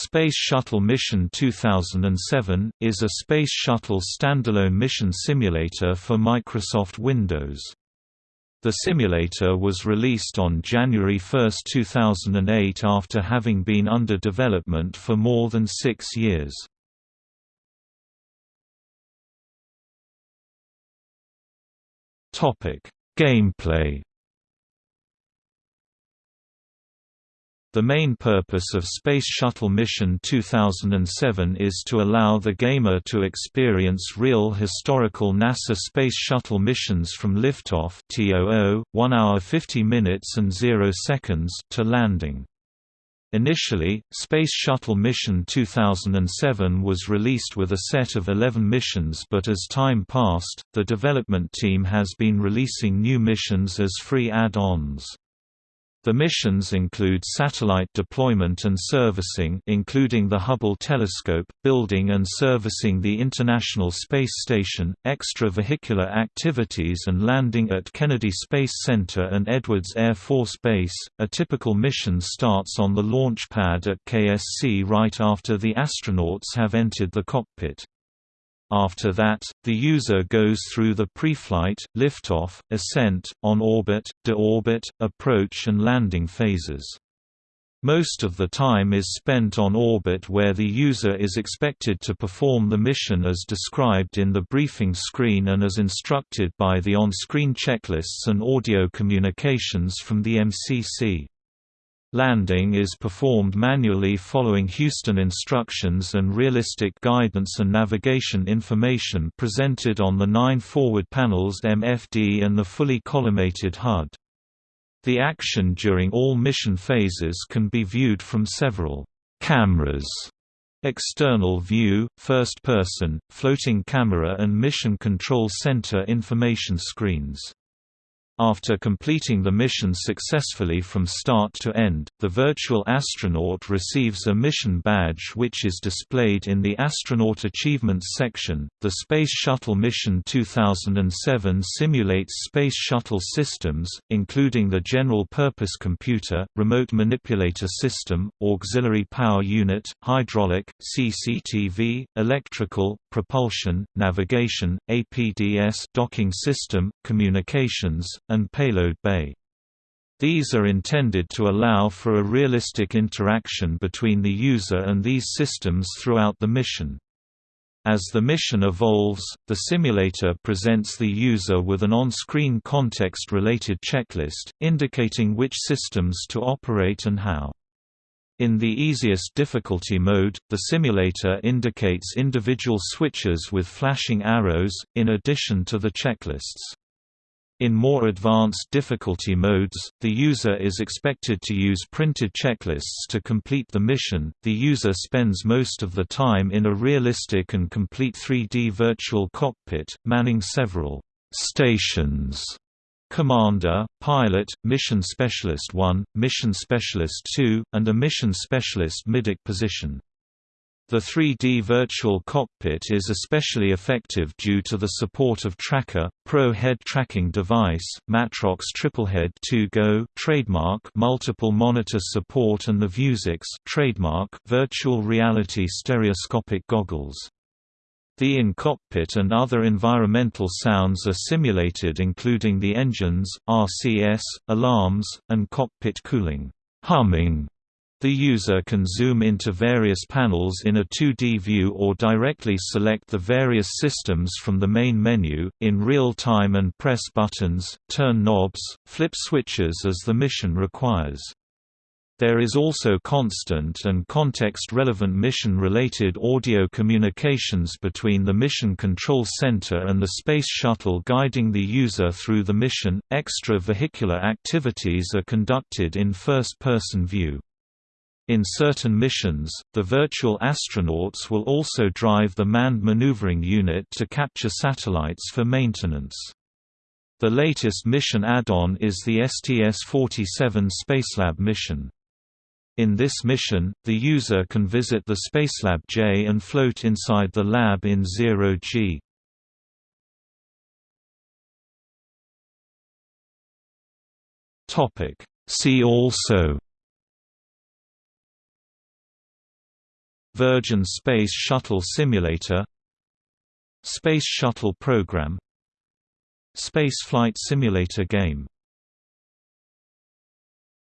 Space Shuttle Mission 2007, is a Space Shuttle standalone mission simulator for Microsoft Windows. The simulator was released on January 1, 2008 after having been under development for more than six years. Gameplay The main purpose of Space Shuttle Mission 2007 is to allow the gamer to experience real historical NASA Space Shuttle missions from liftoff (TOO), 1 hour 50 minutes and 0 seconds to landing. Initially, Space Shuttle Mission 2007 was released with a set of 11 missions but as time passed, the development team has been releasing new missions as free add-ons. The missions include satellite deployment and servicing including the Hubble telescope, building and servicing the International Space Station, extravehicular activities and landing at Kennedy Space Center and Edwards Air Force Base. A typical mission starts on the launch pad at KSC right after the astronauts have entered the cockpit. After that, the user goes through the pre-flight, liftoff, ascent, on-orbit, de-orbit, approach and landing phases. Most of the time is spent on orbit where the user is expected to perform the mission as described in the briefing screen and as instructed by the on-screen checklists and audio communications from the MCC. Landing is performed manually following Houston instructions and realistic guidance and navigation information presented on the nine forward panels MFD and the fully collimated HUD. The action during all mission phases can be viewed from several cameras external view, first person, floating camera and mission control center information screens. After completing the mission successfully from start to end, the virtual astronaut receives a mission badge which is displayed in the Astronaut Achievements section. The Space Shuttle Mission 2007 simulates Space Shuttle systems, including the General Purpose Computer, Remote Manipulator System, Auxiliary Power Unit, Hydraulic, CCTV, Electrical, Propulsion, Navigation, APDS docking system, Communications, and payload bay. These are intended to allow for a realistic interaction between the user and these systems throughout the mission. As the mission evolves, the simulator presents the user with an on-screen context-related checklist, indicating which systems to operate and how. In the easiest difficulty mode, the simulator indicates individual switches with flashing arrows, in addition to the checklists. In more advanced difficulty modes, the user is expected to use printed checklists to complete the mission. The user spends most of the time in a realistic and complete 3D virtual cockpit, manning several stations. Commander, Pilot, Mission Specialist 1, Mission Specialist 2, and a Mission Specialist MIDIC position. The 3D virtual cockpit is especially effective due to the support of TrackIR, Pro Head Tracking Device, Matrox Triplehead 2 Go trademark multiple monitor support and the Vuzix trademark virtual reality stereoscopic goggles. The in-cockpit and other environmental sounds are simulated including the engines, RCS, alarms, and cockpit cooling humming the user can zoom into various panels in a 2D view or directly select the various systems from the main menu, in real time and press buttons, turn knobs, flip switches as the mission requires. There is also constant and context-relevant mission-related audio communications between the Mission Control Center and the Space Shuttle guiding the user through the mission. Extra-vehicular activities are conducted in first-person view. In certain missions, the virtual astronauts will also drive the manned maneuvering unit to capture satellites for maintenance. The latest mission add-on is the STS-47 Spacelab mission. In this mission, the user can visit the Spacelab J and float inside the lab in zero-G. See also Virgin Space Shuttle Simulator Space Shuttle Program Space Flight Simulator game